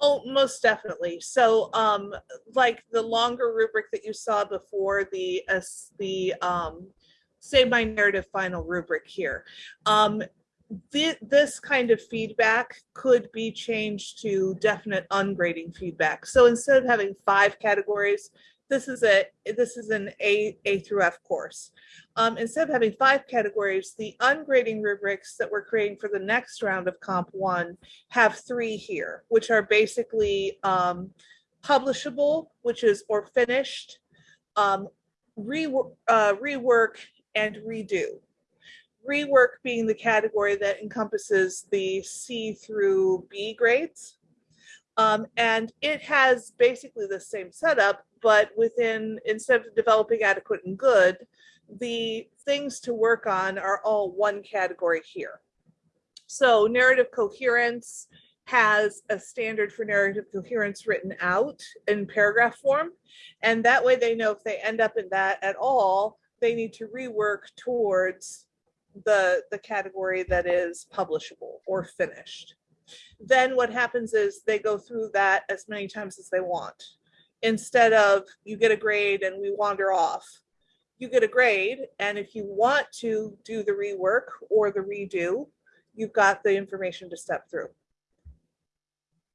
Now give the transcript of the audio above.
Oh, most definitely. So, um, like the longer rubric that you saw before, the, uh, the, um, Save My Narrative final rubric here. Um, thi- this kind of feedback could be changed to definite ungrading feedback. So instead of having five categories, this is a, this is an A, A through F course. Um, instead of having five categories, the ungrading rubrics that we're creating for the next round of Comp One have three here, which are basically um, publishable, which is or finished, um, rework, uh, rework, and redo. Rework being the category that encompasses the C through B grades. Um, and it has basically the same setup, but within, instead of developing adequate and good, the things to work on are all one category here. So narrative coherence has a standard for narrative coherence written out in paragraph form. And that way they know if they end up in that at all, they need to rework towards the, the category that is publishable or finished. Then what happens is they go through that as many times as they want. Instead of you get a grade and we wander off, you get a grade. And if you want to do the rework or the redo, you've got the information to step through.